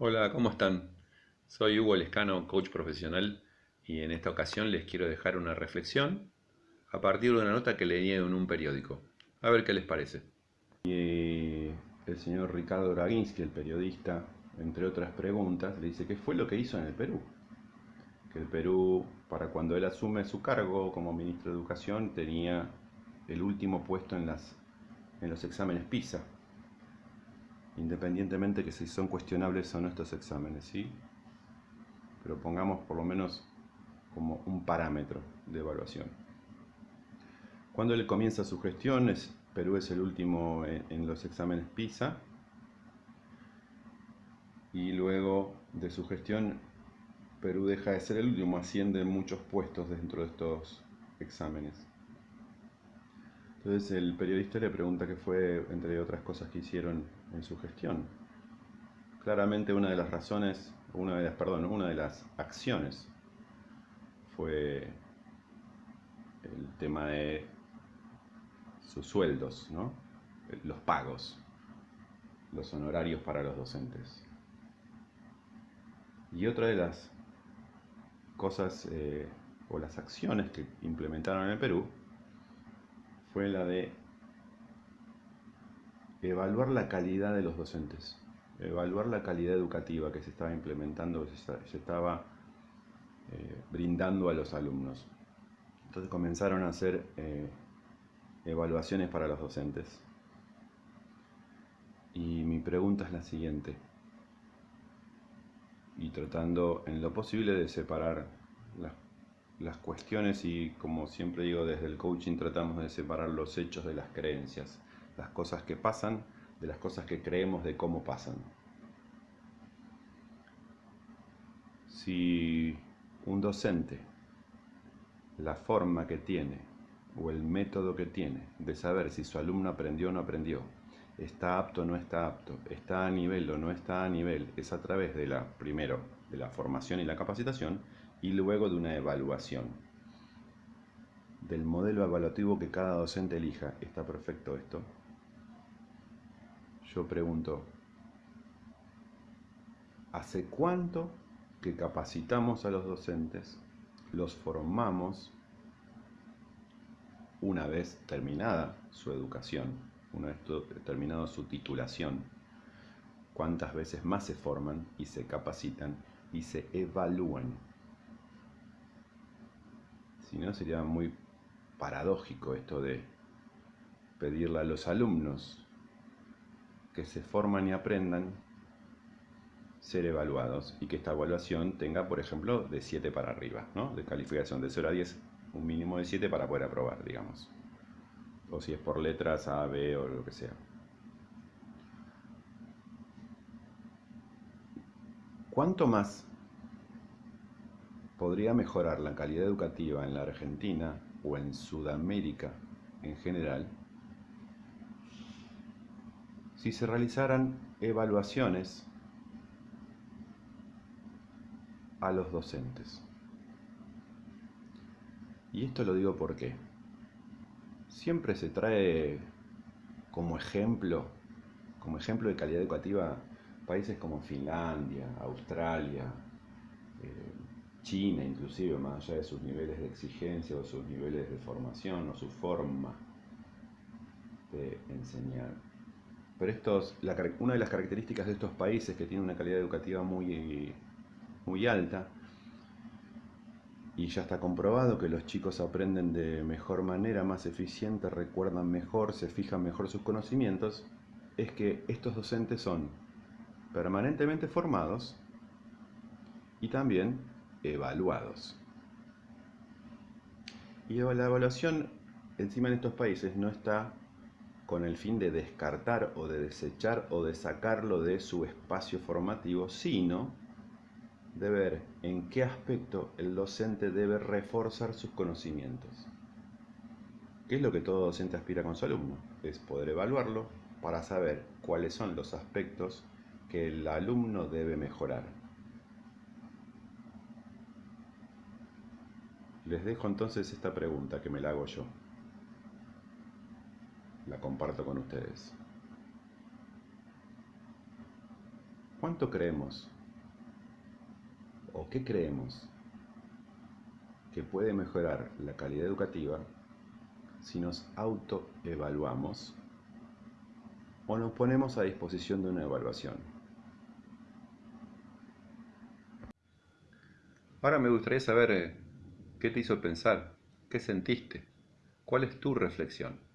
Hola, ¿cómo están? Soy Hugo Lescano, coach profesional, y en esta ocasión les quiero dejar una reflexión a partir de una nota que leí en un periódico. A ver qué les parece. Y el señor Ricardo Draginsky, el periodista, entre otras preguntas, le dice qué fue lo que hizo en el Perú. Que el Perú, para cuando él asume su cargo como ministro de Educación, tenía el último puesto en, las, en los exámenes PISA, independientemente que si son cuestionables o no estos exámenes, ¿sí? Pero pongamos por lo menos como un parámetro de evaluación. Cuando él comienza su gestión, es, Perú es el último en, en los exámenes PISA, y luego de su gestión, Perú deja de ser el último, asciende muchos puestos dentro de estos exámenes. Entonces el periodista le pregunta qué fue, entre otras cosas que hicieron en su gestión. Claramente una de las razones, una de las, perdón, una de las acciones fue el tema de sus sueldos, ¿no? los pagos, los honorarios para los docentes. Y otra de las cosas eh, o las acciones que implementaron en el Perú fue la de evaluar la calidad de los docentes, evaluar la calidad educativa que se estaba implementando, que se estaba eh, brindando a los alumnos. Entonces comenzaron a hacer eh, evaluaciones para los docentes. Y mi pregunta es la siguiente, y tratando en lo posible de separar las las cuestiones y como siempre digo desde el coaching tratamos de separar los hechos de las creencias, las cosas que pasan de las cosas que creemos de cómo pasan. Si un docente, la forma que tiene o el método que tiene de saber si su alumno aprendió o no aprendió, está apto o no está apto, está a nivel o no está a nivel, es a través de la, primero, de la formación y la capacitación, y luego de una evaluación. Del modelo evaluativo que cada docente elija, ¿está perfecto esto? Yo pregunto, ¿hace cuánto que capacitamos a los docentes, los formamos una vez terminada su educación, una vez terminada su titulación? ¿Cuántas veces más se forman y se capacitan y se evalúan? Si no, sería muy paradójico esto de pedirle a los alumnos que se forman y aprendan ser evaluados y que esta evaluación tenga, por ejemplo, de 7 para arriba, ¿no? De calificación de 0 a 10, un mínimo de 7 para poder aprobar, digamos. O si es por letras A, B o lo que sea. ¿Cuánto más podría mejorar la calidad educativa en la Argentina o en Sudamérica en general si se realizaran evaluaciones a los docentes. Y esto lo digo porque siempre se trae como ejemplo, como ejemplo de calidad educativa, países como Finlandia, Australia, eh, China inclusive, más allá de sus niveles de exigencia o sus niveles de formación o su forma de enseñar. Pero estos, una de las características de estos países que tienen una calidad educativa muy, muy alta, y ya está comprobado que los chicos aprenden de mejor manera, más eficiente, recuerdan mejor, se fijan mejor sus conocimientos, es que estos docentes son permanentemente formados y también evaluados. Y la evaluación encima en estos países no está con el fin de descartar o de desechar o de sacarlo de su espacio formativo, sino de ver en qué aspecto el docente debe reforzar sus conocimientos. ¿Qué es lo que todo docente aspira con su alumno? Es poder evaluarlo para saber cuáles son los aspectos que el alumno debe mejorar. Les dejo entonces esta pregunta que me la hago yo. La comparto con ustedes. ¿Cuánto creemos o qué creemos que puede mejorar la calidad educativa si nos autoevaluamos o nos ponemos a disposición de una evaluación? Ahora me gustaría saber eh, qué te hizo pensar, qué sentiste, cuál es tu reflexión.